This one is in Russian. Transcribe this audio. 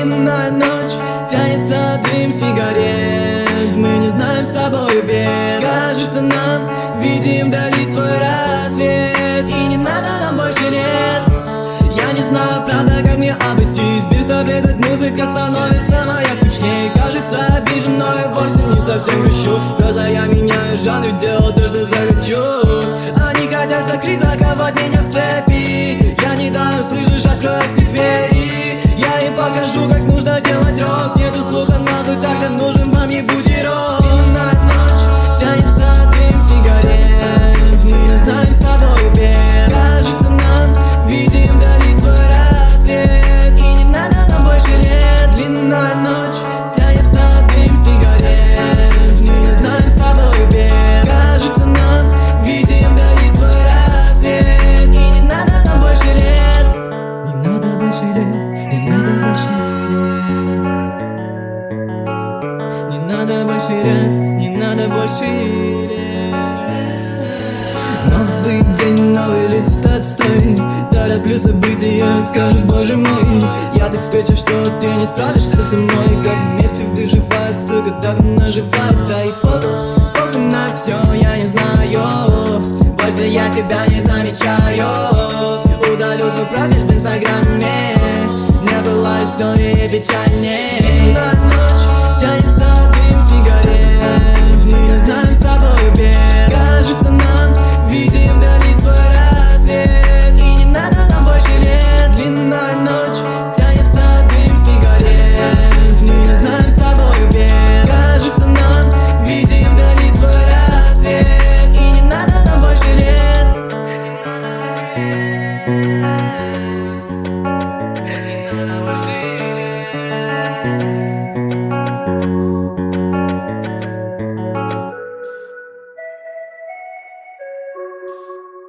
Длинная ночь, тянется дым сигарет. Мы не знаем с тобой бед Кажется нам, видим вдали свой рассвет. И не надо нам больше лет. Я не знаю, правда, как мне обойтись. Без таблеток музыка становится моя скучнее Кажется, обижен, но я вовсе не совсем грущу Глаза я меняю жанр, делаю то, что захочу Они хотят закрыть, заковать меня в цепи. Я не дам, слышишь, открой все двери. терять Не надо больше верить. Новый день, новый лист отстой Тороплю забыть ее, скажу, боже мой Я так спечу, что ты не справишься со мной Как вместе выживать, сука, давно живать Да и фото, на все, я не знаю Больше я тебя не замечаю. Удалю твой профиль в инстаграме Не было истории печали. Books.